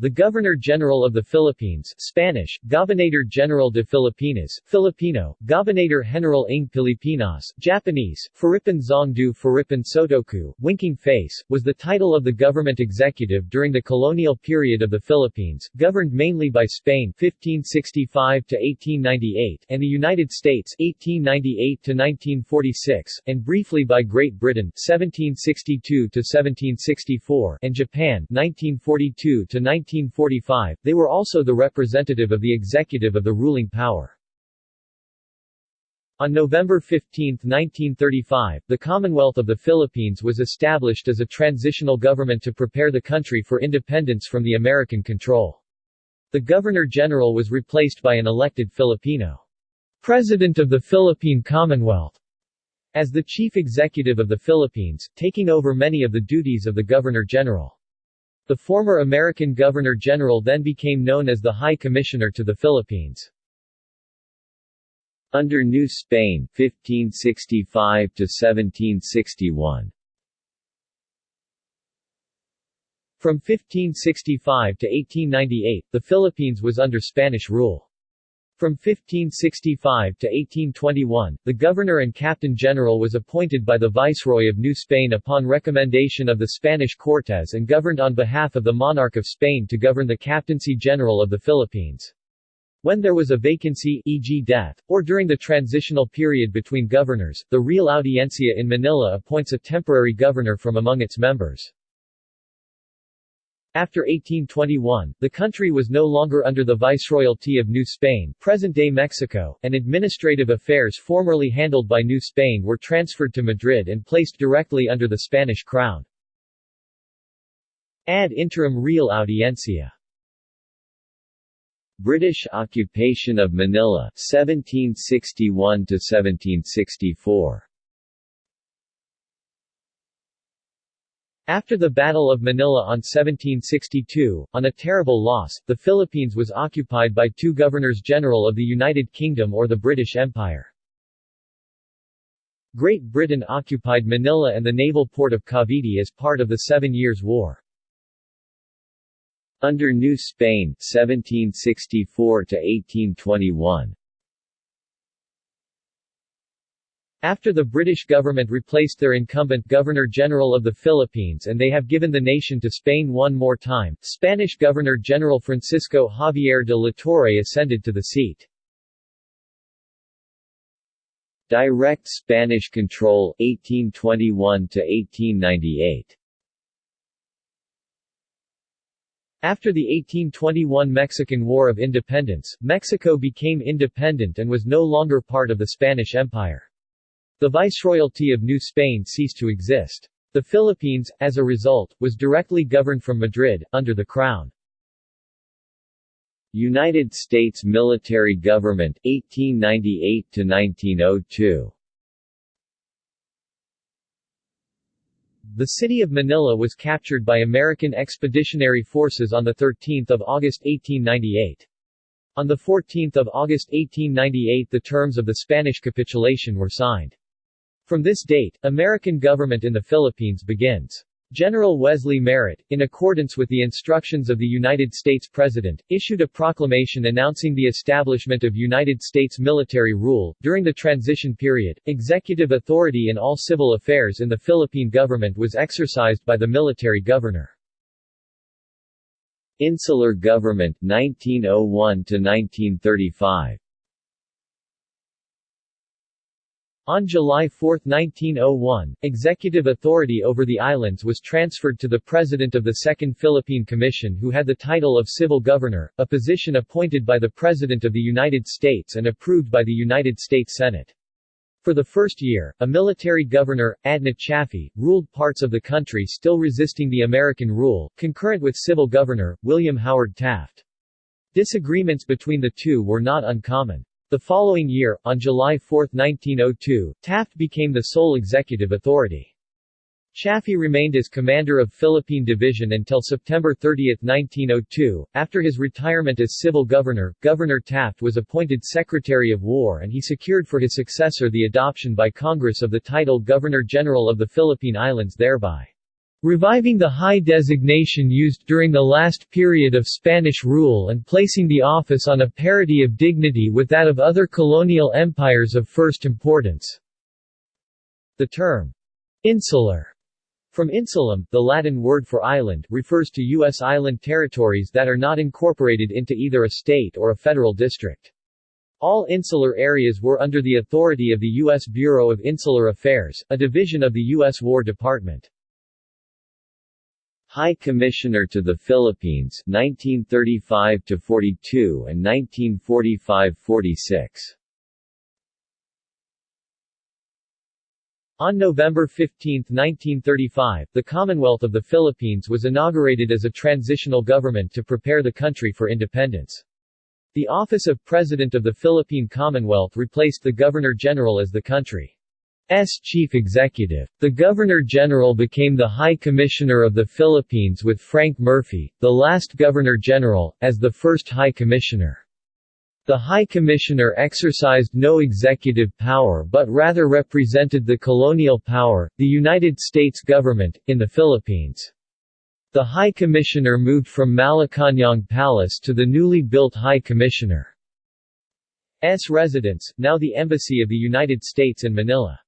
The Governor-General of the Philippines Spanish, Gobernador General de Filipinas, Filipino, Gobernador General ng Pilipinas, Japanese, Faripan Zongdu Faripan Sotoku, Winking Face, was the title of the government executive during the colonial period of the Philippines, governed mainly by Spain 1565–1898 and the United States 1898–1946, and briefly by Great Britain 1762–1764 and Japan 1942 to 1945, they were also the representative of the executive of the ruling power. On November 15, 1935, the Commonwealth of the Philippines was established as a transitional government to prepare the country for independence from the American control. The Governor-General was replaced by an elected Filipino President of the Philippine Commonwealth as the chief executive of the Philippines, taking over many of the duties of the Governor-General. The former American Governor-General then became known as the High Commissioner to the Philippines. Under New Spain 1565 to 1761 From 1565 to 1898, the Philippines was under Spanish rule. From 1565 to 1821, the governor and captain general was appointed by the Viceroy of New Spain upon recommendation of the Spanish Cortes and governed on behalf of the monarch of Spain to govern the Captaincy General of the Philippines. When there was a vacancy e.g. death, or during the transitional period between governors, the Real Audiencia in Manila appoints a temporary governor from among its members. After 1821, the country was no longer under the Viceroyalty of New Spain. Present-day Mexico, and administrative affairs formerly handled by New Spain were transferred to Madrid and placed directly under the Spanish crown. Ad interim Real Audiencia. British occupation of Manila 1761 to 1764 After the Battle of Manila on 1762, on a terrible loss, the Philippines was occupied by two governors-general of the United Kingdom or the British Empire. Great Britain occupied Manila and the naval port of Cavite as part of the Seven Years' War. Under New Spain 1764 to 1821 After the British government replaced their incumbent Governor-General of the Philippines and they have given the nation to Spain one more time, Spanish Governor-General Francisco Javier de la Torre ascended to the seat. Direct Spanish control 1821 to 1898 After the 1821 Mexican War of Independence, Mexico became independent and was no longer part of the Spanish Empire. The Viceroyalty of New Spain ceased to exist. The Philippines, as a result, was directly governed from Madrid, under the Crown. United States military government 1898 to 1902 The city of Manila was captured by American Expeditionary Forces on 13 August 1898. On 14 August 1898 the terms of the Spanish capitulation were signed. From this date, American government in the Philippines begins. General Wesley Merritt, in accordance with the instructions of the United States President, issued a proclamation announcing the establishment of United States military rule. During the transition period, executive authority in all civil affairs in the Philippine government was exercised by the military governor. Insular Government 1901 to 1935 On July 4, 1901, executive authority over the islands was transferred to the President of the Second Philippine Commission who had the title of Civil Governor, a position appointed by the President of the United States and approved by the United States Senate. For the first year, a military governor, Adna Chaffee, ruled parts of the country still resisting the American rule, concurrent with civil governor, William Howard Taft. Disagreements between the two were not uncommon. The following year, on July 4, 1902, Taft became the sole executive authority. Chaffee remained as commander of Philippine Division until September 30, 1902. After his retirement as civil governor, Governor Taft was appointed Secretary of War and he secured for his successor the adoption by Congress of the title Governor-General of the Philippine Islands thereby reviving the high designation used during the last period of Spanish rule and placing the office on a parity of dignity with that of other colonial empires of first importance. The term, insular, from insulum, the Latin word for island, refers to U.S. island territories that are not incorporated into either a state or a federal district. All insular areas were under the authority of the U.S. Bureau of Insular Affairs, a division of the U.S. War Department. High Commissioner to the Philippines 1935 to 42 and 1945-46 On November 15, 1935, the Commonwealth of the Philippines was inaugurated as a transitional government to prepare the country for independence. The office of President of the Philippine Commonwealth replaced the Governor-General as the country's chief executive. The Governor-General became the High Commissioner of the Philippines with Frank Murphy, the last Governor-General, as the first High Commissioner. The High Commissioner exercised no executive power but rather represented the colonial power, the United States government, in the Philippines. The High Commissioner moved from Malacañang Palace to the newly built High Commissioner's residence, now the Embassy of the United States in Manila.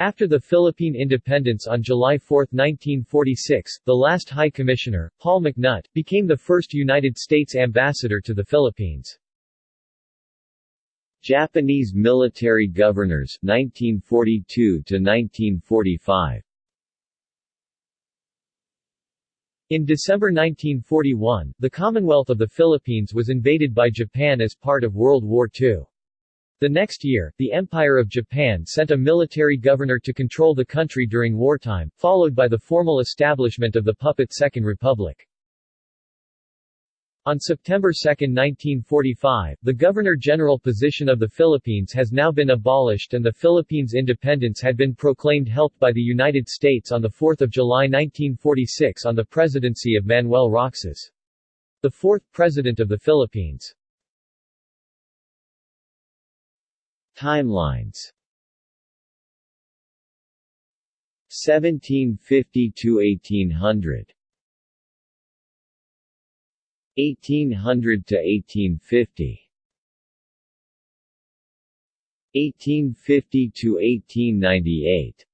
After the Philippine independence on July 4, 1946, the last High Commissioner, Paul McNutt, became the first United States ambassador to the Philippines. Japanese military governors 1942 to 1945 In December 1941, the Commonwealth of the Philippines was invaded by Japan as part of World War II. The next year, the Empire of Japan sent a military governor to control the country during wartime, followed by the formal establishment of the puppet Second Republic. On September 2, 1945, the Governor-General position of the Philippines has now been abolished and the Philippines' independence had been proclaimed helped by the United States on 4 July 1946 on the presidency of Manuel Roxas. The fourth President of the Philippines. Timelines. 1750 to 1800 1800 to 1850 1850 to 1898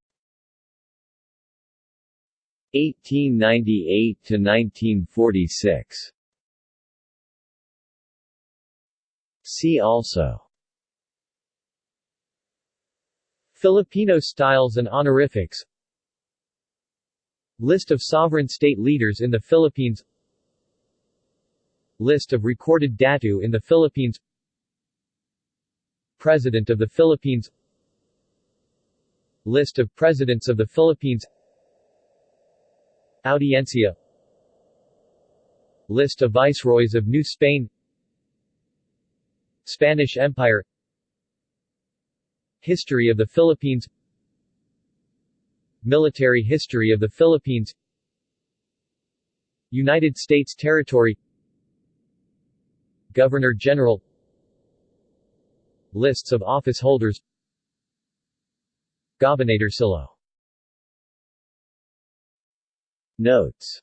1898 to 1946 See also Filipino styles and honorifics. List of sovereign state leaders in the Philippines. List of recorded datu in the Philippines. President of the Philippines. List of Presidents of the Philippines. Audiencia. List of Viceroys of New Spain. Spanish Empire History of the Philippines Military history of the Philippines United States territory Governor-General Lists of office holders Gobernadorcillo Notes.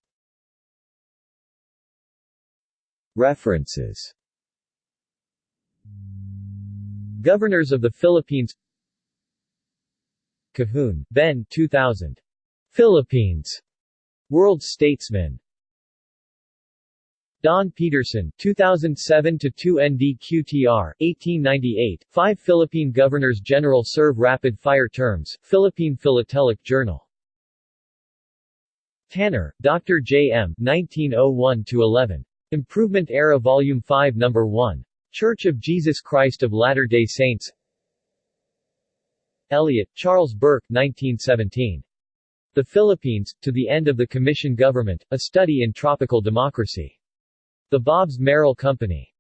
References. Governors of the Philippines Cahoon, Ben 2000. Philippines. World Statesman. Don Peterson 2007 to 2 NDQTR 1898 5 Philippine Governors General serve rapid fire terms Philippine Philatelic Journal Tanner Dr. J M 1901 to 11 Improvement Era Volume 5 Number 1 Church of Jesus Christ of Latter-day Saints Elliott, Charles Burke 1917. The Philippines, to the End of the Commission Government, A Study in Tropical Democracy. The Bobbs-Merrill Company.